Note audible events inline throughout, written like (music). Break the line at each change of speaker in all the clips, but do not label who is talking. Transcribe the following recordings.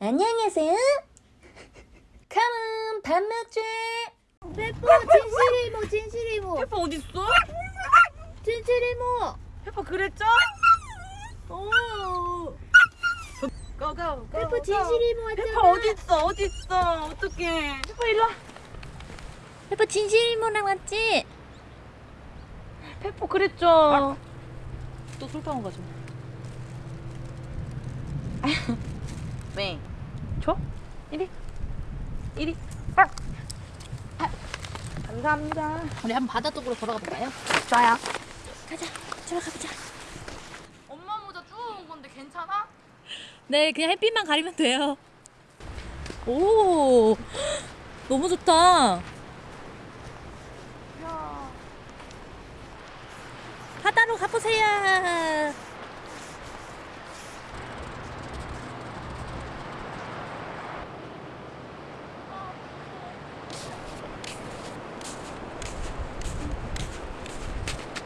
안녕하세요. come on 밥 먹자.
페퍼 진실 이모 진실 이모
페퍼 어딨어?
진실 이모
페퍼 그랬죠? 오. go go
페퍼 진실 이모 왔잖아
페퍼 어딨어 어딨어 어떡해 페퍼 일로 와
페퍼 진실 이모랑 왔지?
페퍼 그랬죠 또 술빵 가지 (laughs) 고 왜? 줘? 이리 이리 아. 아. 감사합니다
우리 한번 바다 쪽으로 걸어가 볼까요?
좋아요
가자 들어가 보자
엄마 모자 주워온 건데 괜찮아?
네 그냥 햇빛만 가리면 돼요 오 너무 좋다 바다로 가보세요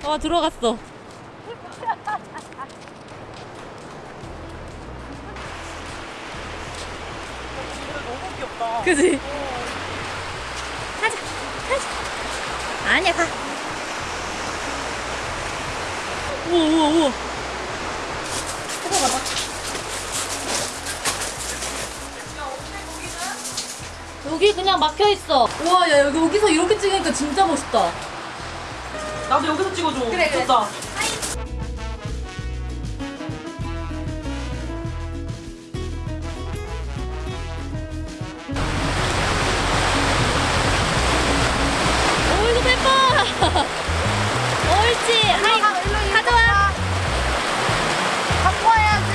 와 들어갔어
너무 귀엽다
그지? 가자, 가자. 아니야, 가. 우와, 우와, 우와. 여기 그냥 막혀 있어. 우와, 야, 여기, 여기서 이렇게 찍으니까 진짜 멋있다.
나도 여기서 찍어줘.
그래, 그래. 옳지. (laughs) 하이, 가져와.
와야지.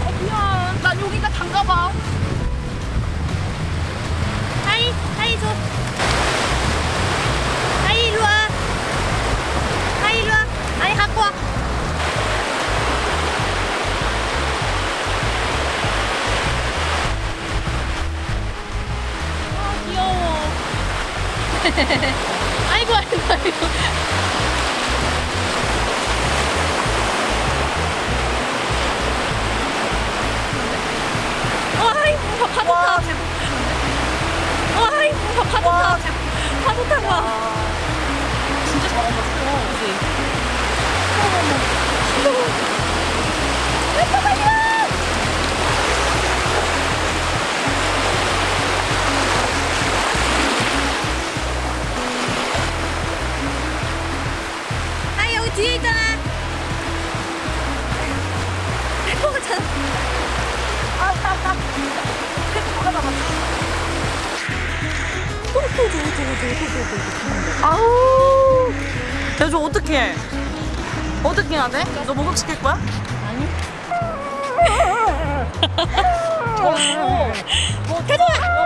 어 미안. 난 여기가 단가봐 (laughs)
아이고 아이고 아이고. 와, 아이고 파도 타. 와, 아이고 파도 타. 파도 타고 와.
진짜 잘한다
아 뒤에 있잖아. 페퍼가 잖아.
아우 야저 어떡해 어떻게 해야 돼? 너 목욕 시킬 거야?
아니.
오.
가져와.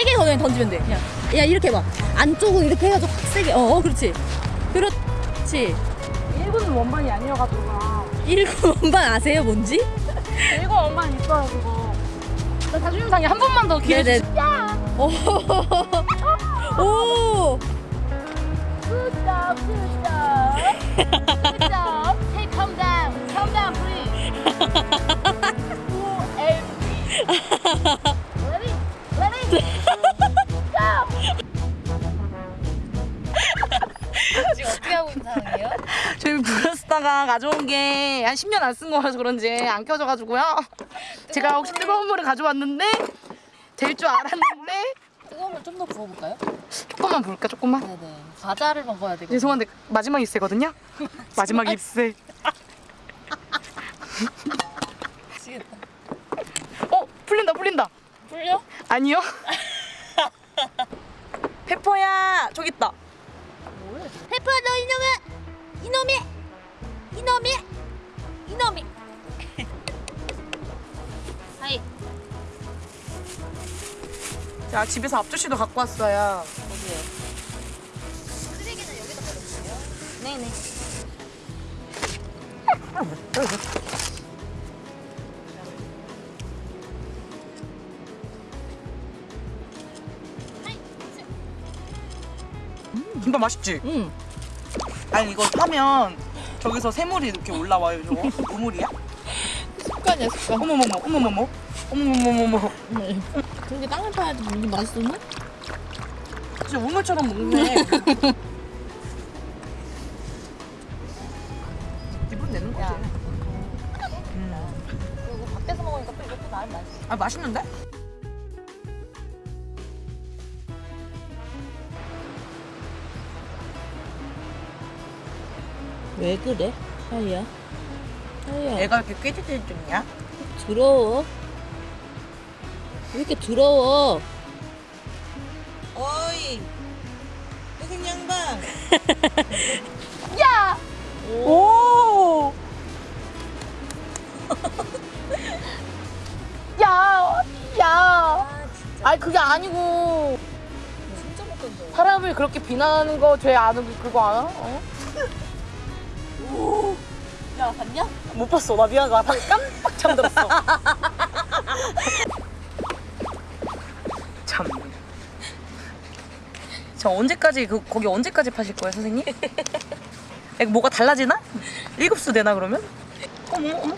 세게 그냥 던지면 돼. 그냥. 야 이렇게 해봐. 안쪽으로 이렇게 해가지고 확 세게. 어, 어 그렇지. 그렇지.
일본은 원반이 아니어가지고
일곱 원반 아세요 뭔지?
일본 원반 있어요 그거 나 자존심상에 한 번만 더 기회. 주시
오. 오.
Stop, stop, stop. Hey, calm down, calm down, 브루스타가 가져온 게 한 10년 안 쓴 거라서 그런지 안 켜져가지고요. 제가 혹시 뜨거운 물을 가져왔는데 될 줄 알았는데
뜨거운 물좀더 부어볼까요?
조금만 볼까 조금만.
네네. 과자를 먹어야 되고.
죄송한데 마지막 입새거든요. (laughs) 마지막 입새.
미치겠다.
어 풀린다 풀린다.
풀려?
아니요. (laughs) 페퍼야 저기 있다.
페퍼 너 이놈아 이놈이 이놈이! 이놈이! (laughs) 하이.
자, 집에서 앞조씨도 갖고 왔어요.
어디요? 쓰레기는 여기다 버려주세요.
네네. 음. 김밥 맛있지?
응.
아니 이거 하면 저기서 새물이 이렇게 올라와요 저거 우물이야?
습관이야 습관.
어머머머 어머머머 어머머머머머
그렇게 땅을 파야지 무슨 맛있었나?
진짜 우물처럼 먹네 (laughs) 기분 내는 거지 음.
그리고 밖에서 먹으니까 또 이것도 나은 맛이.
아 맛있는데?
왜 그래? 하이야. 하이야.
애가 이렇게 꾀지질 중이야?
더러워. 왜 이렇게 더러워?
어이 무슨 양반 (laughs)
야!
오 (laughs)
야! 야!
아니 그게 아니고
진짜 못 건져.
사람을 그렇게 비난하는 거 죄 아는 거 그거 알아? 어?
야, 봤냐?
못 봤어 나 미안해 나 방금 깜빡 잠들었어 참. 저 언제까지 그 거기 언제까지 파실 거예요 선생님? 뭐가 달라지나? 일급수 되나 그러면? 어머 어머